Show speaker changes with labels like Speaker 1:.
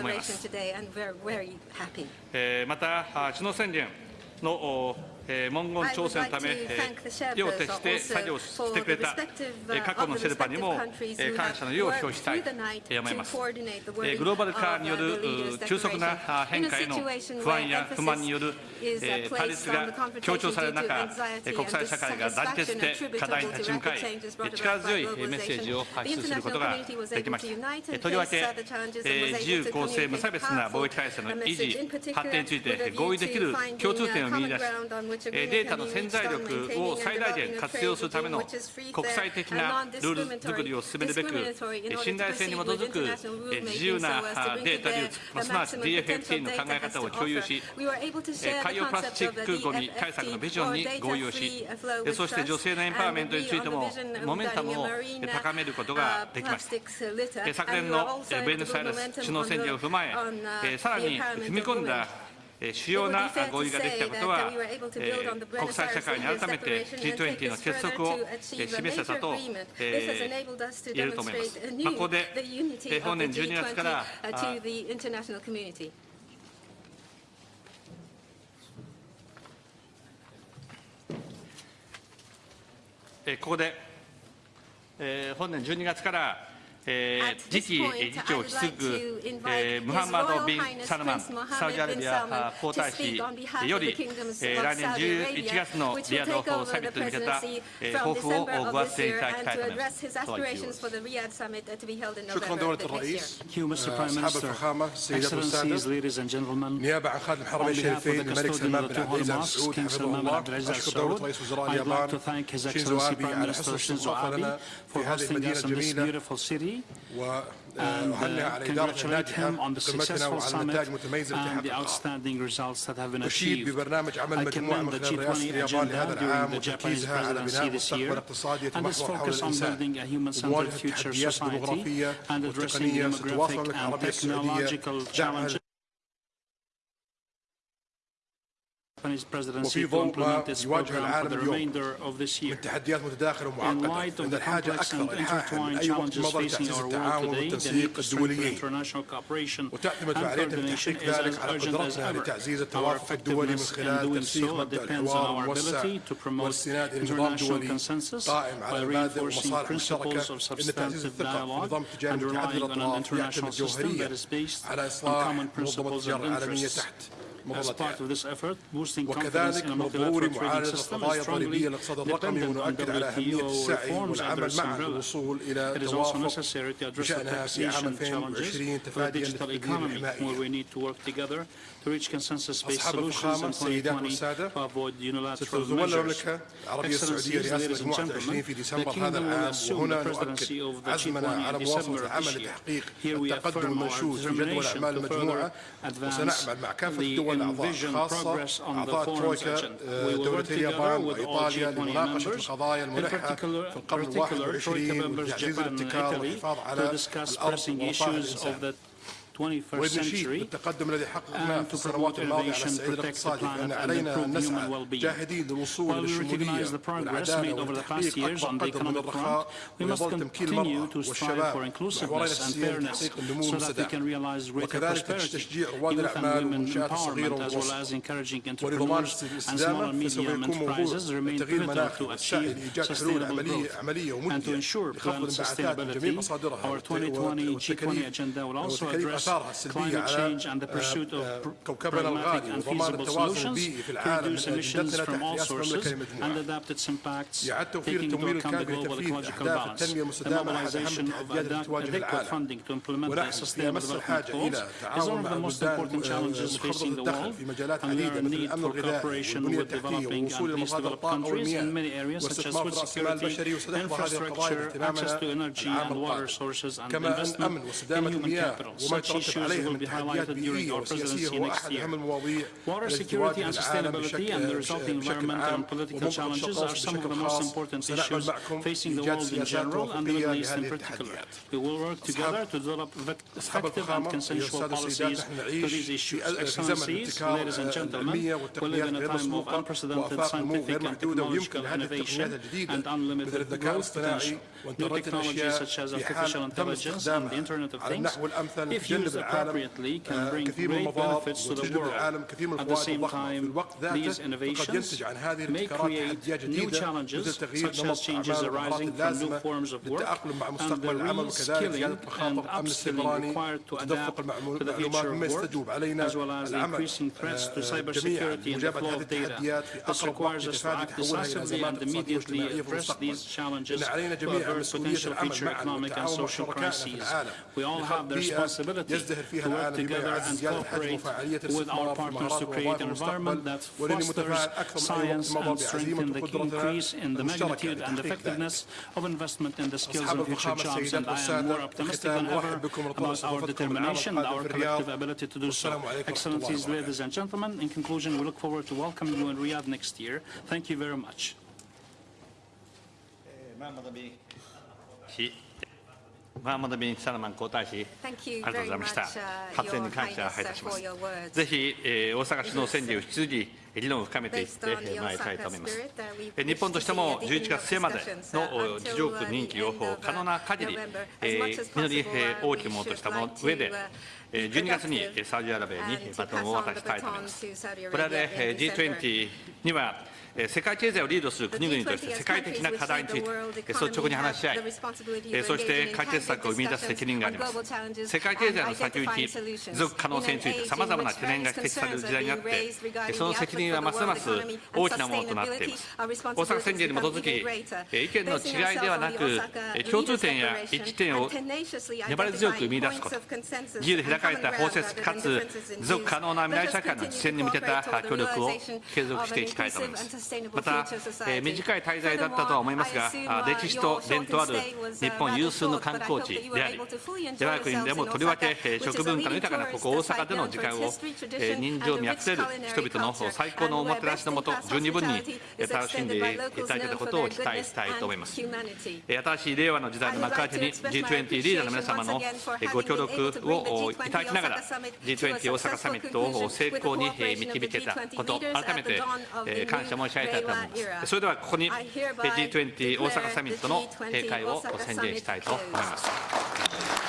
Speaker 1: 思います。また、首脳宣言の文言調整のため、夜を徹して作業してくれた過去のシェルパにも感謝の意を表したいと思います。グローバル化による急速な変化への不安や不満による対立が強調される中、国際社会が団結して課題に立ち向かい、力強いメッセージを発出することができました。とりわけ、自由、公正、無差別な貿易体制の維持、発展について合意できる共通点を見出し、データの潜在力を最大限活用するための国際的なルール作りを進めるべく、信頼性に基づく自由なデータ流通、すなわち DFFT の考え方を共有し、海洋プラスチックごみ対策のビジョンに合意をし、そして女性のエンパワーメントについても、モメンタムを高めることができました。昨年のベネスイレス首脳宣言を踏まえ、さらに踏み込んだ主要な合意ができたことは、国際社会に改めて G20 の結束を示せたと言えると思います。まあ、ここで本年12月からここで、本年12月からえー、次期議長をすぐ、えー、ムハンマド・ビン・サルマン、サウジアラビア皇太子より、えー、来年11月のリヤドサミットに向けた、えー、抱負をご発声いただきたいと思います。
Speaker 2: شكرا دولة الرئيس أصحاب الفخامة
Speaker 3: سيدات
Speaker 2: والسادة نيابة عن خادم الحرمين الشريفين الملك سلمان بن عبد العزيز al
Speaker 3: Saud
Speaker 2: حفظه الله أشكر دولة رئيس وزراء اليابان شينزو آبي على حسن الاستضافة لنا في هذه المدينة الجميلة
Speaker 3: and uh, congratulate him on the successful summit and the outstanding results that have been achieved. I commend the G20 agenda during the Japanese presidency this year. and its focus on building a human-centered future society and addressing demographic and technological challenges Lebanese presidency to implement
Speaker 2: this
Speaker 3: program for the remainder of this year. In light of the complex and intertwined challenges facing our world today, the need to strengthen international cooperation and coordination is as urgent as ever. Our effectiveness in doing so depends on our ability to promote international consensus by reinforcing principles of substantive dialogue and relying on an international system that is based on common principles and interests.
Speaker 2: وكذلك
Speaker 3: منظور
Speaker 2: معالجة القضايا الضريبية الاقتصاد الرقمي ونؤكد على أهمية السعي والعمل
Speaker 3: معها
Speaker 2: للوصول إلى توافق بشأنها في عام 2020 تفاديا
Speaker 3: للتدمير
Speaker 2: الحمائي أصحاب الفخامة السيدات والسادة ستة
Speaker 3: الزملاء
Speaker 2: المملكة العربية السعودية رئاسة مجموعة 20 في ديسمبر هذا العام وهنا نؤكد عزمنا على مواصلة العمل لتحقيق التقدم المنشود في جدول أعمال المجموعة وسنعمل مع كافة الدول من
Speaker 3: أعضاء
Speaker 2: خاصة أعضاء ترويكا آه،
Speaker 3: دولتي
Speaker 2: اليابان وإيطاليا لمناقشة القضايا الملحة في القرن الواحد والعشرين وتعزيز الابتكار والحفاظ على الأرض
Speaker 3: ووفاء
Speaker 2: الإنسان.
Speaker 3: 21st
Speaker 2: بالتقدم الذي حققناه في السنوات الماضية على الصعيد الاقتصادي فإن علينا أن نسعى جاهدين للوصول للشمولية والعدالة وتحقيق أكبر قدر من الرخاء ونضال تمكين المرأة والشباب وحوالينا
Speaker 3: السياسية
Speaker 2: لتحقيق النمو
Speaker 3: المستدام.
Speaker 2: وكذلك تشجيع رواد الأعمال والمنشآت الصغيرة والوسطى. ولضمان الاستدامة فسوف يكون موضوع التغيير المناخي
Speaker 3: السائل
Speaker 2: لإيجاد حلول عملية عملية
Speaker 3: ومنتجة
Speaker 2: لخفض الانبعاثات من جميع مصادرها والتكاليف
Speaker 3: climate change and the pursuit of pragmatic and feasible solutions to reduce emissions from all sources and adapt its impacts, taking into account the global ecological balance, the mobilization of adequate funding to implement the Sustainable Development Goals is one of the most important challenges facing the world, and there are need for cooperation with developing and least developed countries in many areas such as food security, infrastructure, access to energy and water sources, and investment in human capital, such تترتب
Speaker 2: عليها من تحديات بيئية وسياسية هو أحد أهم المواضيع التي تواجه العالم بشكل,
Speaker 3: بشكل
Speaker 2: عام
Speaker 3: ومنطقة الشرق
Speaker 2: بشكل خاص سنعمل معكم
Speaker 3: في
Speaker 2: إيجاد سياسات
Speaker 3: وفقية
Speaker 2: لهذه التحديات. أصحاب الفخامة
Speaker 3: يا
Speaker 2: السادة السيدات نحن نعيش في زمن
Speaker 3: الابتكار
Speaker 2: العلمية والتقنيات غير مسبوقة وآفاق نمو غير محدودة ويمكن هذه التقنيات الجديدة مثل الذكاء الاصطناعي
Speaker 3: new technologies such as artificial intelligence and the Internet of Things, if used appropriately, can bring great benefits to the world. At the same time, these innovations may create new challenges such as changes arising from new forms of work and the reskilling and upskilling required to adapt to the future of work, as well as the increasing threats to cybersecurity and the flow of data. This requires us to act decisively and immediately address these challenges to potential future economic and social crises. We all have the responsibility to work together and cooperate with our partners to create an environment that fosters science and strengthens the increase in the magnitude and effectiveness of investment in the skills and future jobs. And I am more optimistic than ever about our determination and our collective ability to do so. Excellencies, ladies and gentlemen, in conclusion, we look forward to welcoming you in Riyadh next year. Thank you very much.
Speaker 4: 使、
Speaker 1: ありがとうございました。発言に感謝
Speaker 4: を
Speaker 1: いたします。ぜひ、大阪首脳選挙を引き続き、議論を深めていってまいりたいと思います。日本としても11月末までの地上
Speaker 4: 空
Speaker 1: 任期を可能な限り、実り大きいものとしたもの上で、12月にサウジアラビアにバトンを渡したいと思います。これで G20 には世界経済をリードする国々として世界的な課題についてえー率直に話し合いえーそして解決策を生み出す責任があります。世界経済の先行き持続可能性についてさまざまな懸念が指摘される時代にあってえーその責任はますます大きなものとなっています。大阪宣言に基づきえー意見の違いではなくえー共通点や一致点を粘り強く見出すこと。自由で開かれた包摂かつ持続可能な未来社会の実現に向けた協力を継続していきたいと思いますまた、えー短い滞在だったとは思いますがあ歴史と伝統ある日本有数の観光地であり我が国でもとりわけえー食文化の豊かなここ大阪での時間をえー人情味あふれる人々の最高のおもてなしのもと十二分にえー楽しんでいただけたことを期待したいと思います。えー新しい令和の時代の幕開けに G20 リーダーの皆様のえーご協力をいただきながら G20 大阪サミットを成功にえー導けたこと改めてえー感謝申し上げたいと思いますそれではここにえー G20 大阪サミットの閉会を宣言したいと思います